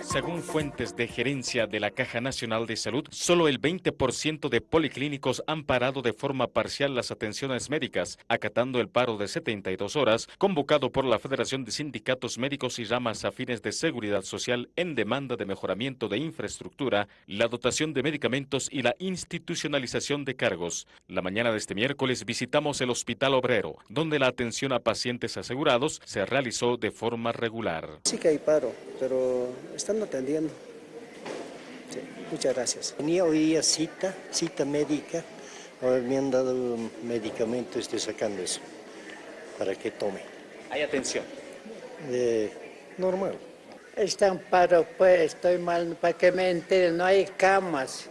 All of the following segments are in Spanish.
Según fuentes de gerencia de la Caja Nacional de Salud, solo el 20% de policlínicos han parado de forma parcial las atenciones médicas, acatando el paro de 72 horas convocado por la Federación de Sindicatos Médicos y Ramas Afines de Seguridad Social en demanda de mejoramiento de infraestructura, la dotación de medicamentos y la institucionalización de cargos. La mañana de este miércoles visitamos el Hospital Obrero, donde la atención a pacientes asegurados se realizó de forma regular. Sí que hay paro, pero están atendiendo. Sí, muchas gracias. Tenía hoy día cita, cita médica, ahora me han dado medicamento, estoy sacando eso, para que tome. ¿Hay atención? Eh, normal. Está en paro, pues, estoy mal, para que me enteren, no hay camas.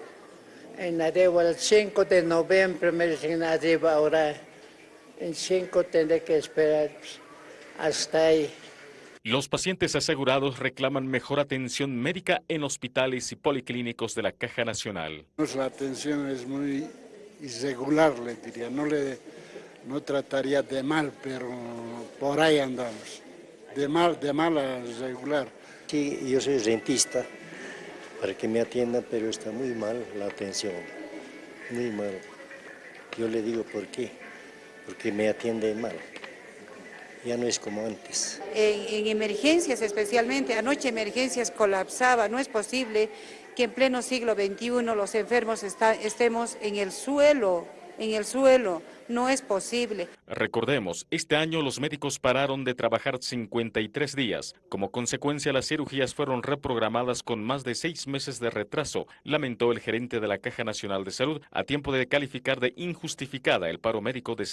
En arriba, el 5 de noviembre me dicen arriba, ahora en 5 tendré que esperar pues, hasta ahí. Los pacientes asegurados reclaman mejor atención médica en hospitales y policlínicos de la Caja Nacional. Pues la atención es muy irregular, le diría. No, le, no trataría de mal, pero por ahí andamos. De mal, de mal a regular. Sí, yo soy rentista para que me atiendan, pero está muy mal la atención, muy mal. Yo le digo por qué, porque me atienden mal. Ya no es como antes. En, en, emergencias especialmente, anoche emergencias colapsaba, no es posible que en pleno siglo XXI los enfermos está, estemos en el suelo, en el suelo, no es posible. Recordemos, este año los médicos pararon de trabajar 53 días. Como consecuencia, las cirugías fueron reprogramadas con más de seis meses de retraso, lamentó el gerente de la Caja Nacional de Salud, a tiempo de calificar de injustificada el paro médico de